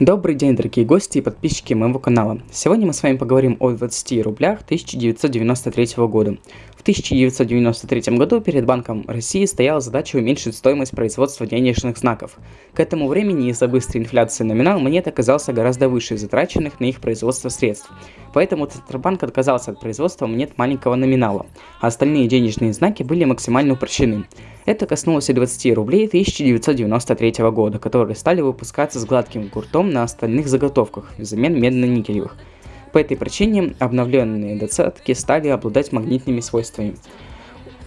Добрый день, дорогие гости и подписчики моего канала. Сегодня мы с вами поговорим о 20 рублях 1993 года. В 1993 году перед Банком России стояла задача уменьшить стоимость производства денежных знаков. К этому времени из-за быстрой инфляции номинал монет оказался гораздо выше затраченных на их производство средств. Поэтому Центробанк отказался от производства монет маленького номинала, а остальные денежные знаки были максимально упрощены. Это коснулось и 20 рублей 1993 года, которые стали выпускаться с гладким гуртом на остальных заготовках взамен медно-никелевых. По этой причине обновленные двадцатки стали обладать магнитными свойствами.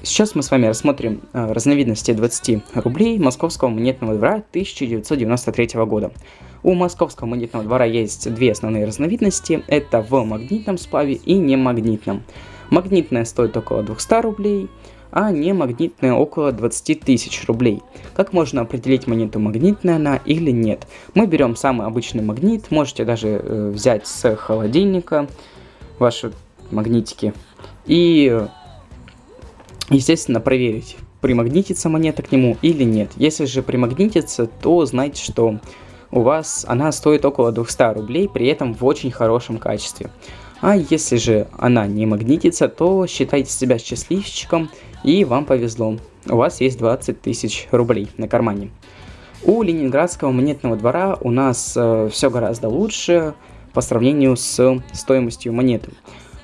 Сейчас мы с вами рассмотрим э, разновидности 20 рублей московского монетного двора 1993 года. У московского монетного двора есть две основные разновидности, это в магнитном сплаве и немагнитном. Магнитная стоит около 200 рублей, а не магнитная около 20 тысяч рублей. Как можно определить монету магнитная она или нет? Мы берем самый обычный магнит, можете даже э, взять с холодильника ваши магнитики и, естественно, проверить, примагнитится монета к нему или нет. Если же примагнитится, то знайте, что у вас она стоит около 200 рублей, при этом в очень хорошем качестве. А если же она не магнитится, то считайте себя счастливчиком и вам повезло. У вас есть 20 тысяч рублей на кармане. У Ленинградского монетного двора у нас э, все гораздо лучше по сравнению с стоимостью монеты.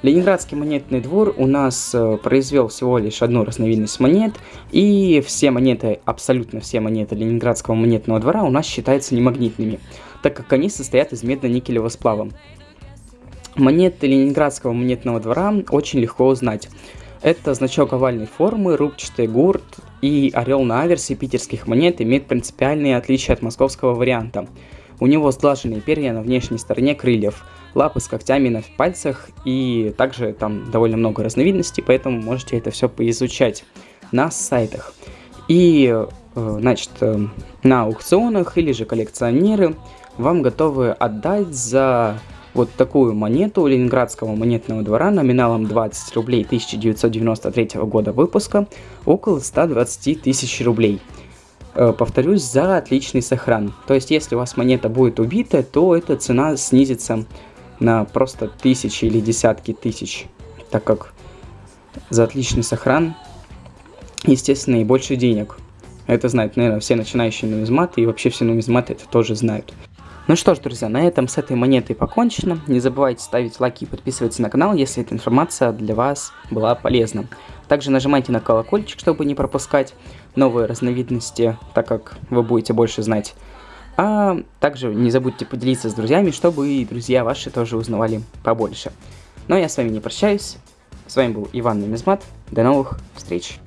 Ленинградский монетный двор у нас э, произвел всего лишь одну разновидность монет, и все монеты, абсолютно все монеты Ленинградского монетного двора у нас считаются немагнитными, так как они состоят из медно-никелевого сплава. Монеты Ленинградского монетного двора очень легко узнать. Это значок овальной формы, рубчатый гурт и орел на аверсе питерских монет имеют принципиальные отличия от московского варианта. У него сглаженные перья на внешней стороне крыльев, лапы с когтями на пальцах и также там довольно много разновидностей, поэтому можете это все поизучать на сайтах. И, э, значит, э, на аукционах или же коллекционеры вам готовы отдать за вот такую монету Ленинградского монетного двора номиналом 20 рублей 1993 года выпуска около 120 тысяч рублей. Э, повторюсь, за отличный сохран. То есть, если у вас монета будет убита, то эта цена снизится на просто тысячи или десятки тысяч, так как за отличный сохран, естественно, и больше денег. Это знают, наверное, все начинающие нумизматы, и вообще все нумизматы это тоже знают. Ну что ж, друзья, на этом с этой монетой покончено. Не забывайте ставить лайки и подписываться на канал, если эта информация для вас была полезна. Также нажимайте на колокольчик, чтобы не пропускать новые разновидности, так как вы будете больше знать. А также не забудьте поделиться с друзьями, чтобы и друзья ваши тоже узнавали побольше. Но я с вами не прощаюсь. С вами был Иван Нумизмат. До новых встреч.